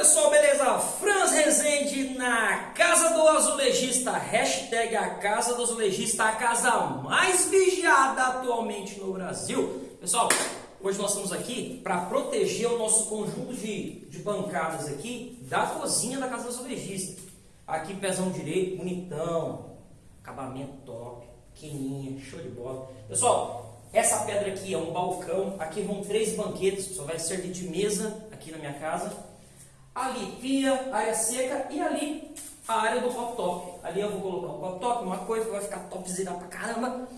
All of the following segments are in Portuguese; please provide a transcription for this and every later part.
pessoal, beleza? Franz Rezende na Casa do Azulejista, hashtag a Casa do Azulejista, a casa mais vigiada atualmente no Brasil. Pessoal, hoje nós estamos aqui para proteger o nosso conjunto de, de bancadas aqui da cozinha da Casa do Azulejista. Aqui pezão direito, bonitão, acabamento top, pequenininha, show de bola. Pessoal, essa pedra aqui é um balcão, aqui vão três banquetes, só vai servir de mesa aqui na minha casa ali pia, área seca e ali a área do pop top. Ali eu vou colocar o pop top, uma coisa que vai ficar topzera pra caramba.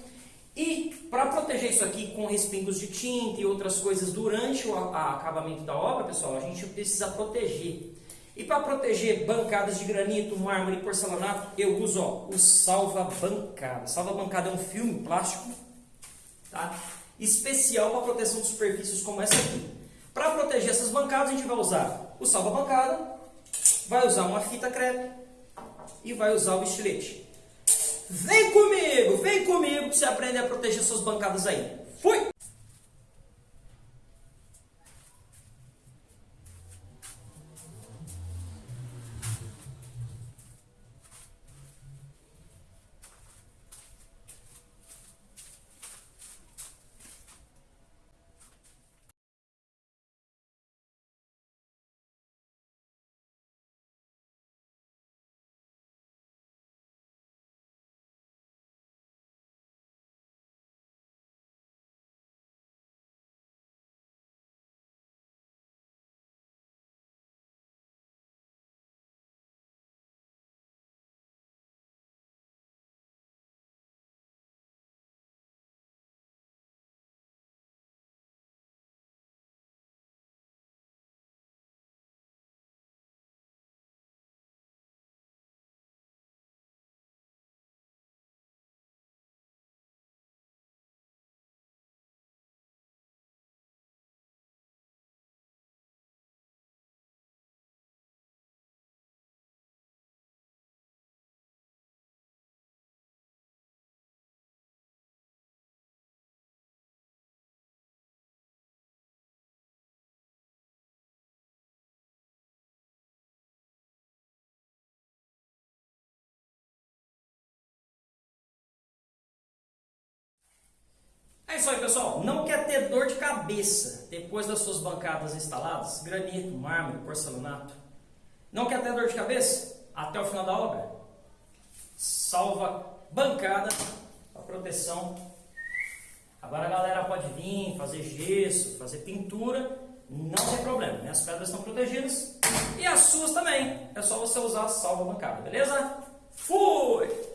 E para proteger isso aqui com respingos de tinta e outras coisas durante o acabamento da obra, pessoal, a gente precisa proteger. E para proteger bancadas de granito, mármore e porcelanato, eu uso ó, o salva-bancada. Salva-bancada é um filme plástico tá? especial para proteção de superfícies como essa aqui. Para proteger essas bancadas, a gente vai usar o salva-bancada, vai usar uma fita crepe e vai usar o estilete. Vem comigo, vem comigo para você aprender a proteger suas bancadas aí. Fui! É isso aí, pessoal. Não quer ter dor de cabeça depois das suas bancadas instaladas? Granito, mármore, porcelanato. Não quer ter dor de cabeça? Até o final da obra? Salva bancada a proteção. Agora a galera pode vir, fazer gesso, fazer pintura. Não tem problema. Minhas pedras estão protegidas. E as suas também. É só você usar a salva bancada, beleza? Fui!